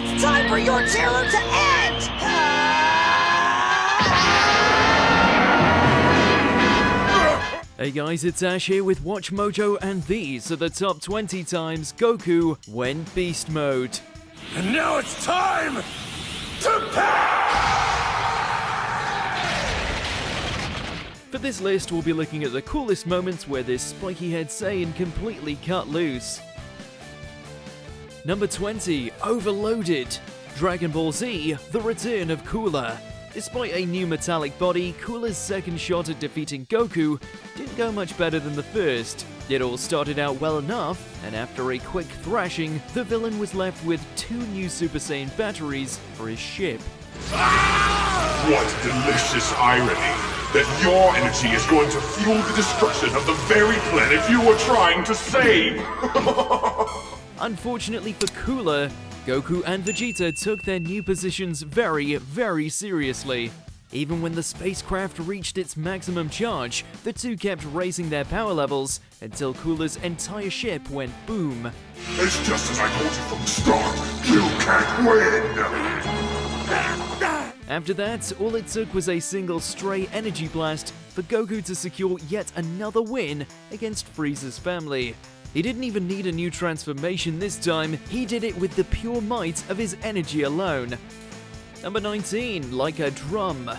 It's time for your terror to end! Hey guys, it's Ash here with Watch Mojo, and these are the top 20 times Goku went beast mode. And now it's time to For this list, we'll be looking at the coolest moments where this spiky head Saiyan completely cut loose. Number 20, Overloaded. Dragon Ball Z, The Return of Cooler. Despite a new metallic body, Cooler's second shot at defeating Goku didn't go much better than the first. It all started out well enough, and after a quick thrashing, the villain was left with two new Super Saiyan batteries for his ship. What delicious irony that your energy is going to fuel the destruction of the very planet you were trying to save! Unfortunately for Cooler, Goku and Vegeta took their new positions very, very seriously. Even when the spacecraft reached its maximum charge, the two kept raising their power levels until Cooler's entire ship went boom. It's just as I told you from the start. You can't win! After that, all it took was a single stray energy blast for Goku to secure yet another win against Frieza's family. He didn't even need a new transformation this time, he did it with the pure might of his energy alone. Number 19, like a drum,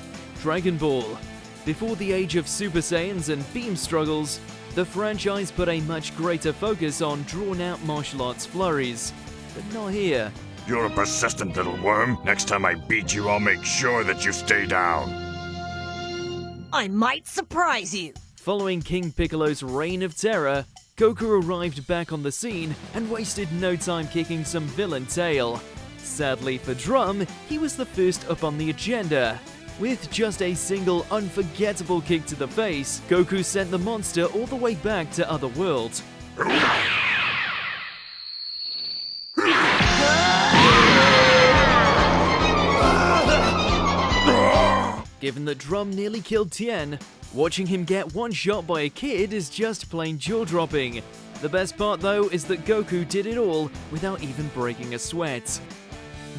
Dragon Ball. Before the age of Super Saiyans and beam struggles, the franchise put a much greater focus on drawn out martial arts flurries. But not here. You're a persistent little worm. Next time I beat you, I'll make sure that you stay down. I might surprise you! Following King Piccolo's reign of terror, Goku arrived back on the scene and wasted no time kicking some villain tail. Sadly for Drum, he was the first up on the agenda. With just a single unforgettable kick to the face, Goku sent the monster all the way back to Otherworld. Given that Drum nearly killed Tien, watching him get one shot by a kid is just plain jaw dropping. The best part though is that Goku did it all without even breaking a sweat.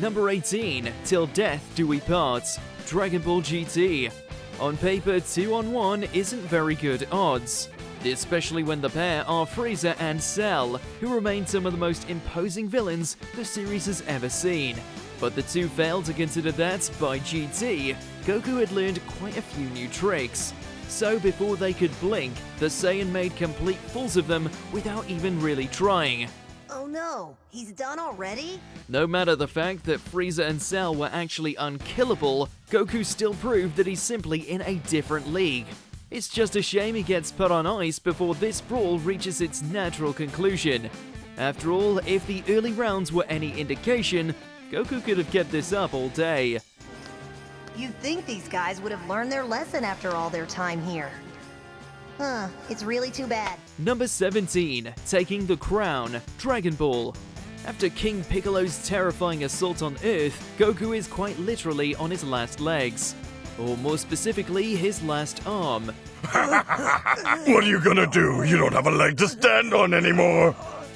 Number 18, Till Death Do We Part, Dragon Ball GT. On paper, 2 on 1 isn't very good odds, especially when the pair are Frieza and Cell, who remain some of the most imposing villains the series has ever seen. But the two failed to consider that, by GT, Goku had learned quite a few new tricks. So before they could blink, the Saiyan made complete fools of them without even really trying. Oh no, he's done already? No matter the fact that Frieza and Cell were actually unkillable, Goku still proved that he's simply in a different league. It's just a shame he gets put on ice before this brawl reaches its natural conclusion. After all, if the early rounds were any indication, Goku could have kept this up all day. You'd think these guys would have learned their lesson after all their time here. Huh, it's really too bad. Number 17, Taking the Crown, Dragon Ball. After King Piccolo's terrifying assault on Earth, Goku is quite literally on his last legs. Or more specifically, his last arm. What are you gonna do? You don't have a leg to stand on anymore.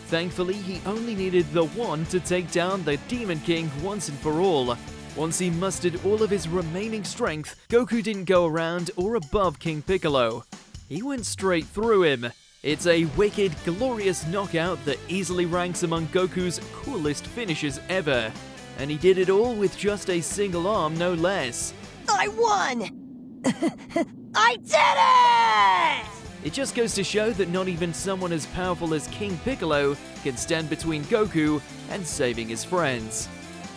Thankfully, he only needed the one to take down the Demon King once and for all. Once he mustered all of his remaining strength, Goku didn't go around or above King Piccolo. He went straight through him. It's a wicked, glorious knockout that easily ranks among Goku's coolest finishes ever. And he did it all with just a single arm, no less. I won! I did it! It just goes to show that not even someone as powerful as King Piccolo can stand between Goku and saving his friends.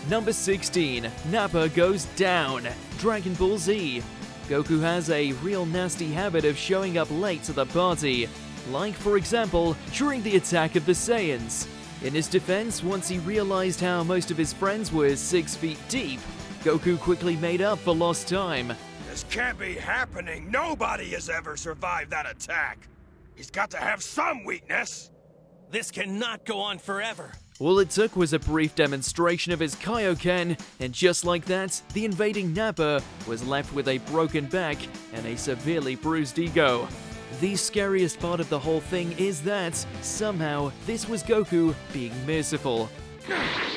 Number 16, Nappa goes down, Dragon Ball Z. Goku has a real nasty habit of showing up late to the party, like for example, during the attack of the Saiyans. In his defense, once he realized how most of his friends were 6 feet deep, Goku quickly made up for lost time. This can't be happening. Nobody has ever survived that attack. He's got to have some weakness. This cannot go on forever. All it took was a brief demonstration of his Kaioken, and just like that, the invading Nappa was left with a broken back and a severely bruised ego. The scariest part of the whole thing is that, somehow, this was Goku being merciful. I,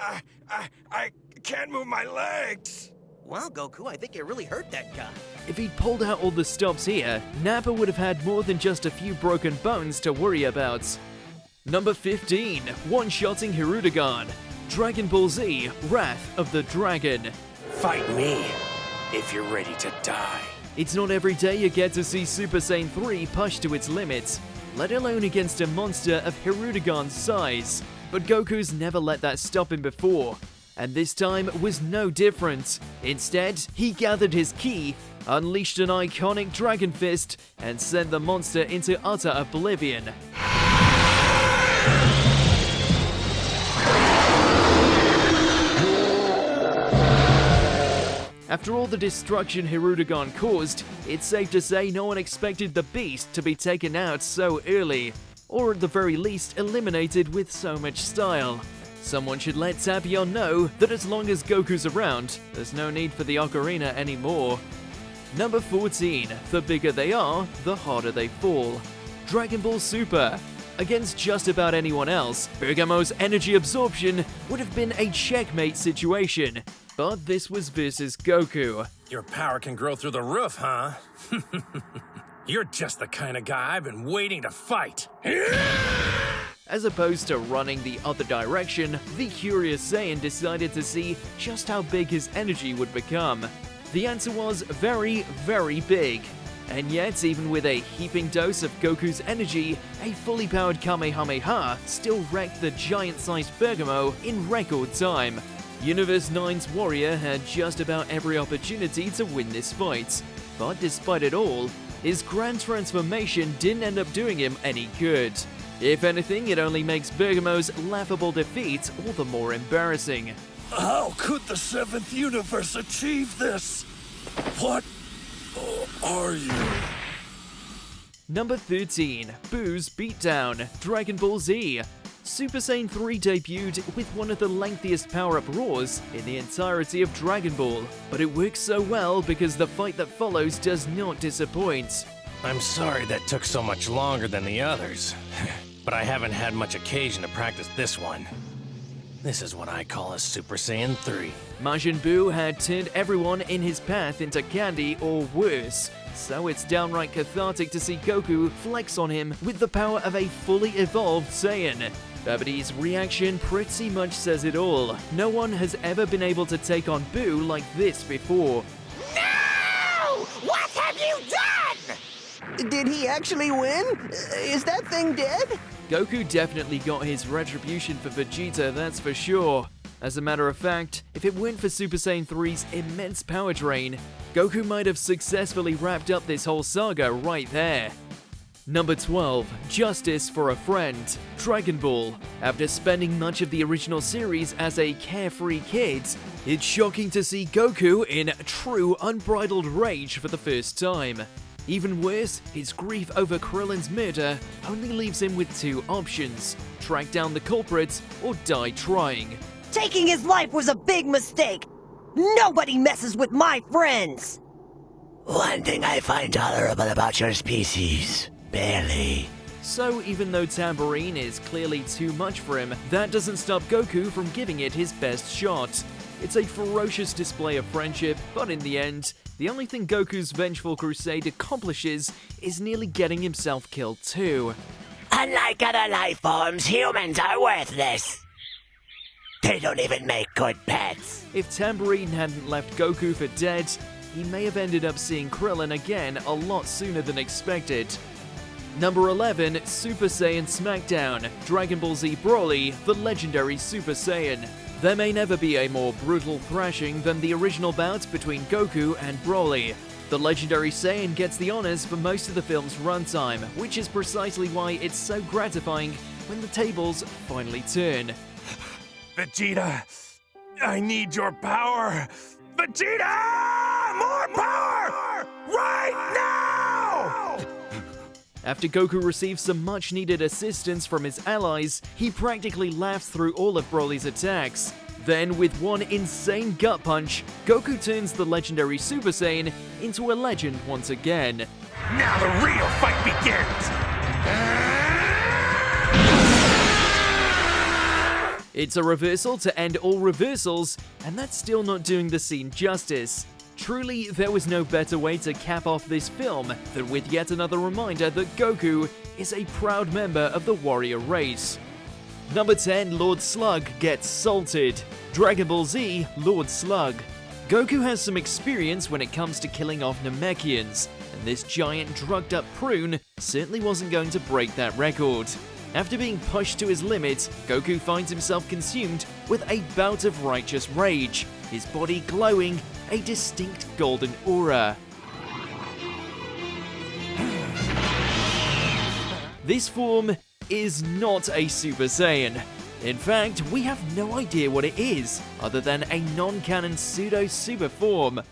I, I can't move my legs. Well, Goku, I think it really hurt that guy. If he'd pulled out all the stops here, Nappa would have had more than just a few broken bones to worry about. Number 15, one-shotting Hirudegarn. Dragon Ball Z, Wrath of the Dragon. Fight me if you're ready to die. It's not every day you get to see Super Saiyan 3 pushed to its limits, let alone against a monster of Hirudegarn's size. But Goku's never let that stop him before, and this time was no different. Instead, he gathered his ki, unleashed an iconic Dragon Fist, and sent the monster into utter oblivion. After all the destruction Hirudegarn caused, it's safe to say no one expected the beast to be taken out so early, or at the very least eliminated with so much style. Someone should let Tapion know that as long as Goku's around, there's no need for the Ocarina anymore. Number 14, the bigger they are, the harder they fall. Dragon Ball Super. Against just about anyone else, Bergamo's energy absorption would have been a checkmate situation. But this was versus Goku. Your power can grow through the roof, huh? You're just the kind of guy I've been waiting to fight. As opposed to running the other direction, the Curious Saiyan decided to see just how big his energy would become. The answer was very, very big. And yet, even with a heaping dose of Goku's energy, a fully powered Kamehameha still wrecked the giant-sized Bergamo in record time. Universe 9's warrior had just about every opportunity to win this fight, but despite it all, his grand transformation didn't end up doing him any good. If anything, it only makes Bergamo's laughable defeat all the more embarrassing. How could the seventh universe achieve this? What are you? Number 13, Buu's Beatdown, Dragon Ball Z. Super Saiyan 3 debuted with one of the lengthiest power-up roars in the entirety of Dragon Ball, but it works so well because the fight that follows does not disappoint. I'm sorry that took so much longer than the others, but I haven't had much occasion to practice this one. This is what I call a Super Saiyan 3. Majin Buu had turned everyone in his path into candy or worse, so it's downright cathartic to see Goku flex on him with the power of a fully evolved Saiyan. Babidi's reaction pretty much says it all. No one has ever been able to take on Buu like this before. No! What have you done? Did he actually win? Uh, is that thing dead? Goku definitely got his retribution for Vegeta, that's for sure. As a matter of fact, if it weren't for Super Saiyan 3's immense power drain, Goku might have successfully wrapped up this whole saga right there. Number 12, Justice for a Friend, Dragon Ball. After spending much of the original series as a carefree kid, it's shocking to see Goku in true unbridled rage for the first time. Even worse, his grief over Krillin's murder only leaves him with two options track down the culprits or die trying. Taking his life was a big mistake. Nobody messes with my friends. One thing I find tolerable about your species. Barely. So, even though Tambourine is clearly too much for him, that doesn't stop Goku from giving it his best shot. It's a ferocious display of friendship, but in the end, the only thing Goku's vengeful crusade accomplishes is nearly getting himself killed too. Unlike other life forms, humans are worthless. They don't even make good pets. If Tambourine hadn't left Goku for dead, he may have ended up seeing Krillin again a lot sooner than expected. Number 11, Super Saiyan SmackDown, Dragon Ball Z Broly, the legendary Super Saiyan. There may never be a more brutal thrashing than the original bout between Goku and Broly. The legendary Saiyan gets the honors for most of the film's runtime, which is precisely why it's so gratifying when the tables finally turn. Vegeta, I need your power. Vegeta! More power! Right! After Goku receives some much needed assistance from his allies, he practically laughs through all of Broly's attacks. Then, with one insane gut punch, Goku turns the legendary Super Saiyan into a legend once again. Now the real fight begins! It's a reversal to end all reversals, and that's still not doing the scene justice. Truly, there was no better way to cap off this film than with yet another reminder that Goku is a proud member of the warrior race. Number 10, Lord Slug gets salted. Dragon Ball Z, Lord Slug. Goku has some experience when it comes to killing off Namekians, and this giant drugged up prune certainly wasn't going to break that record. After being pushed to his limits, Goku finds himself consumed with a bout of righteous rage, his body glowing a distinct golden aura. This form is not a Super Saiyan. In fact, we have no idea what it is, other than a non-canon pseudo-super form.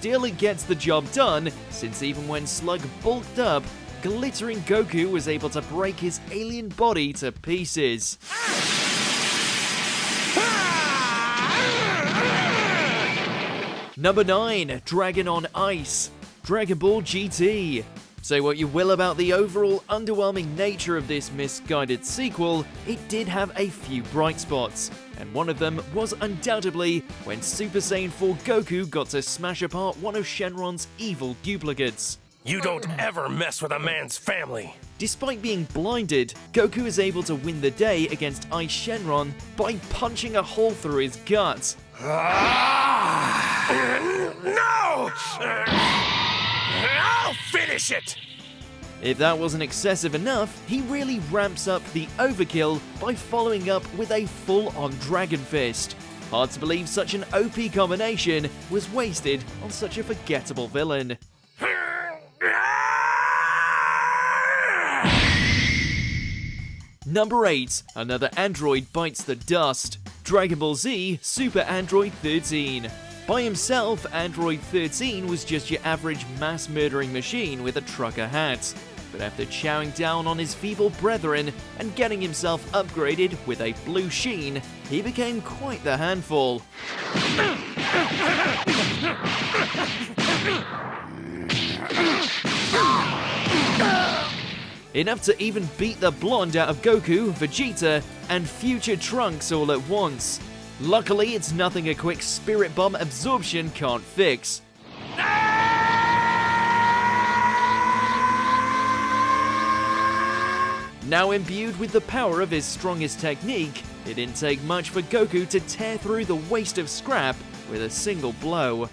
Still, it gets the job done, since even when Slug bulked up, glittering Goku was able to break his alien body to pieces. Number 9, Dragon on Ice, Dragon Ball GT. Say what you will about the overall underwhelming nature of this misguided sequel, it did have a few bright spots, and one of them was undoubtedly when Super Saiyan 4 Goku got to smash apart one of Shenron's evil duplicates. You don't ever mess with a man's family. Despite being blinded, Goku is able to win the day against Ice Shenron by punching a hole through his gut. Ah! No! I'll finish it! If that wasn't excessive enough, he really ramps up the overkill by following up with a full-on Dragon Fist. Hard to believe such an OP combination was wasted on such a forgettable villain. Number 8, another android bites the dust. Dragon Ball Z Super Android 13. By himself, Android 13 was just your average mass murdering machine with a trucker hat. But after chowing down on his feeble brethren and getting himself upgraded with a blue sheen, he became quite the handful. Enough to even beat the blonde out of Goku, Vegeta, and future Trunks all at once. Luckily, it's nothing a quick spirit bomb absorption can't fix. Now imbued with the power of his strongest technique, it didn't take much for Goku to tear through the waste of scrap with a single blow.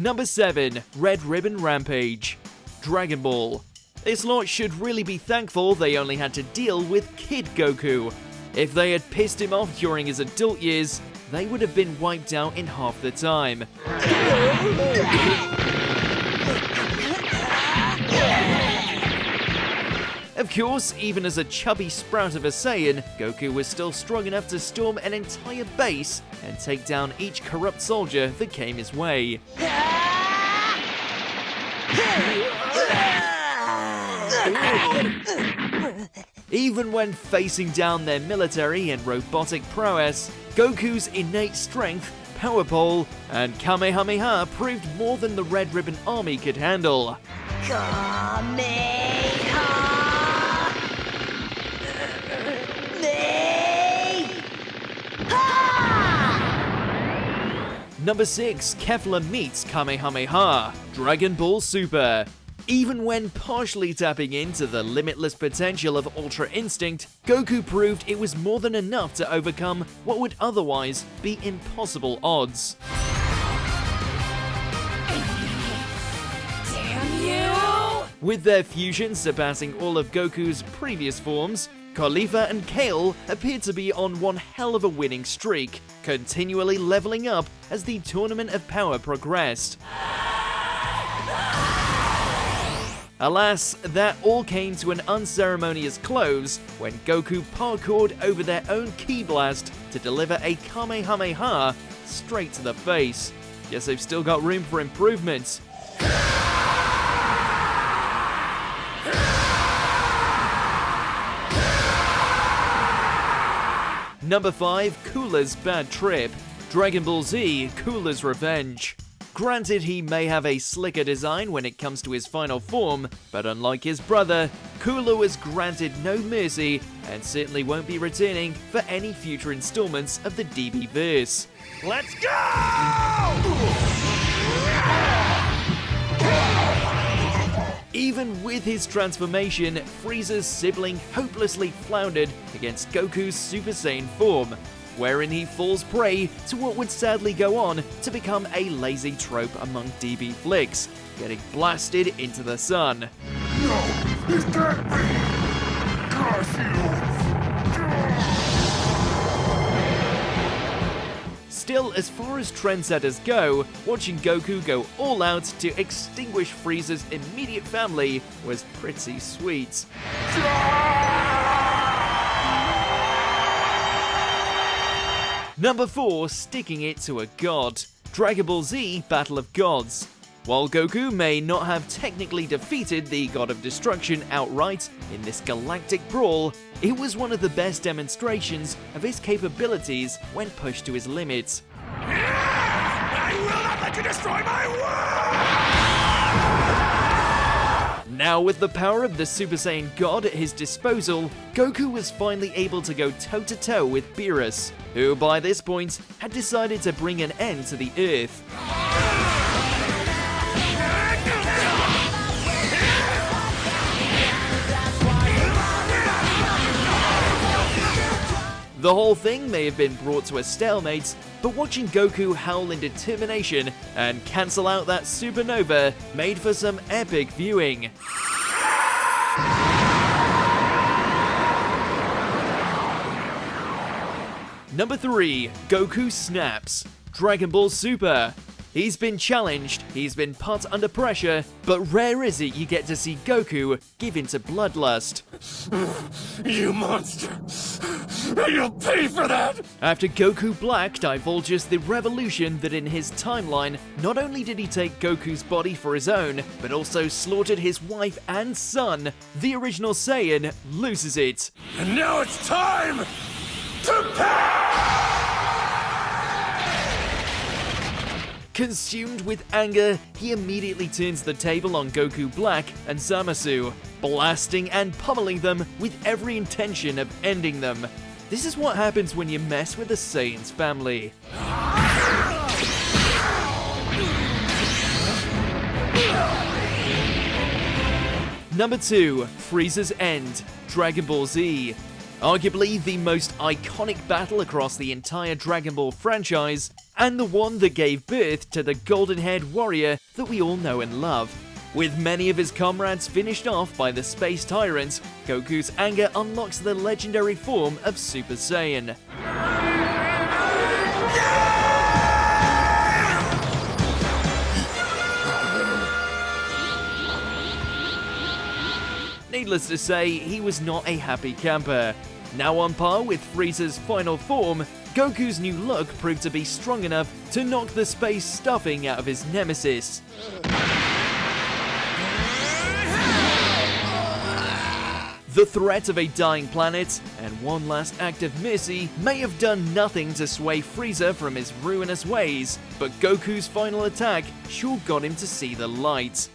Number 7, Red Ribbon Rampage. Dragon Ball. This lot should really be thankful they only had to deal with Kid Goku. If they had pissed him off during his adult years, they would have been wiped out in half the time. Of course, even as a chubby sprout of a Saiyan, Goku was still strong enough to storm an entire base and take down each corrupt soldier that came his way. Even when facing down their military and robotic prowess, Goku's innate strength, power pole, and Kamehameha proved more than the Red Ribbon Army could handle. Number 6, Kefla meets Kamehameha, Dragon Ball Super. Even when partially tapping into the limitless potential of Ultra Instinct, Goku proved it was more than enough to overcome what would otherwise be impossible odds. With their fusion surpassing all of Goku's previous forms, Caulifla and Kale appeared to be on one hell of a winning streak, continually leveling up as the Tournament of Power progressed. Alas, that all came to an unceremonious close when Goku parkoured over their own Ki Blast to deliver a Kamehameha straight to the face. Guess they've still got room for improvement. Number 5, Cooler's Bad Trip. Dragon Ball Z, Cooler's Revenge. Granted, he may have a slicker design when it comes to his final form, but unlike his brother, Cooler was granted no mercy and certainly won't be returning for any future installments of the DB verse. Let's go! Even with his transformation, Frieza's sibling hopelessly floundered against Goku's Super Saiyan form, wherein he falls prey to what would sadly go on to become a lazy trope among DB flicks, getting blasted into the sun. No! Still, as far as trendsetters go, watching Goku go all out to extinguish Frieza's immediate family was pretty sweet. Number 4, sticking it to a god. Dragon Ball Z Battle of Gods. While Goku may not have technically defeated the God of Destruction outright in this galactic brawl, it was one of the best demonstrations of his capabilities when pushed to his limits. I will not let you destroy my world! Now, with the power of the Super Saiyan God at his disposal, Goku was finally able to go toe to toe with Beerus, who by this point had decided to bring an end to the Earth. The whole thing may have been brought to a stalemate, but watching Goku howl in determination and cancel out that supernova made for some epic viewing. Number 3, Goku Snaps. Dragon Ball Super. He's been challenged, he's been put under pressure, but rare is it you get to see Goku give in to bloodlust. You monster! You'll pay for that! After Goku Black divulges the revolution that in his timeline, not only did he take Goku's body for his own, but also slaughtered his wife and son, the original Saiyan loses it. And now it's time to pay! Consumed with anger, he immediately turns the table on Goku Black and Zamasu, blasting and pummeling them with every intention of ending them. This is what happens when you mess with the Saiyan's family. Number 2, Frieza's End, Dragon Ball Z. Arguably the most iconic battle across the entire Dragon Ball franchise, and the one that gave birth to the golden haired warrior that we all know and love. With many of his comrades finished off by the Space Tyrant, Goku's anger unlocks the legendary form of Super Saiyan. Needless to say, he was not a happy camper. Now on par with Frieza's final form, Goku's new look proved to be strong enough to knock the space stuffing out of his nemesis. The threat of a dying planet and one last act of mercy may have done nothing to sway Frieza from his ruinous ways, but Goku's final attack sure got him to see the light.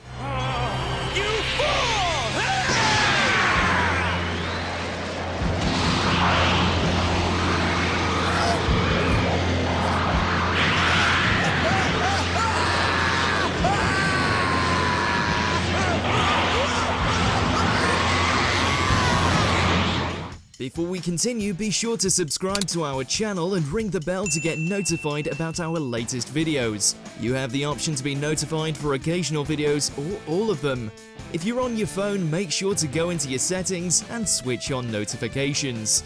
Before we continue, be sure to subscribe to our channel and ring the bell to get notified about our latest videos. You have the option to be notified for occasional videos or all of them. If you're on your phone, make sure to go into your settings and switch on notifications.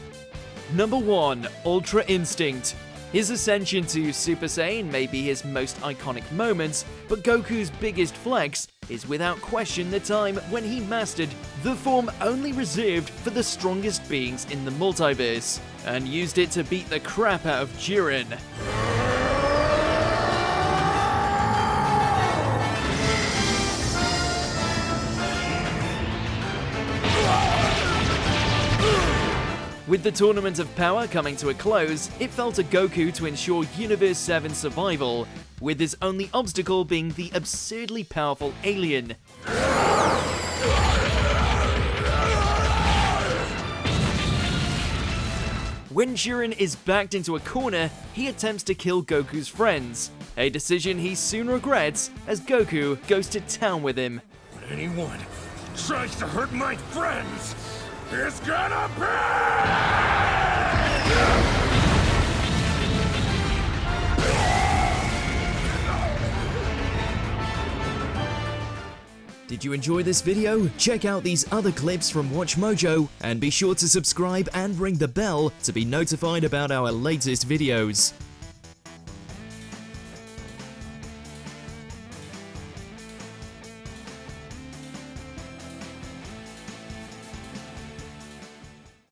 Number 1. Ultra Instinct his ascension to Super Saiyan may be his most iconic moment, but Goku's biggest flex is without question the time when he mastered the form only reserved for the strongest beings in the multiverse, and used it to beat the crap out of Jiren. With the Tournament of Power coming to a close, it fell to Goku to ensure Universe 7's survival, with his only obstacle being the absurdly powerful alien. When Jiren is backed into a corner, he attempts to kill Goku's friends, a decision he soon regrets as Goku goes to town with him. Anyone tries to hurt my friends, it's gonna pay! Did you enjoy this video? Check out these other clips from WatchMojo and be sure to subscribe and ring the bell to be notified about our latest videos.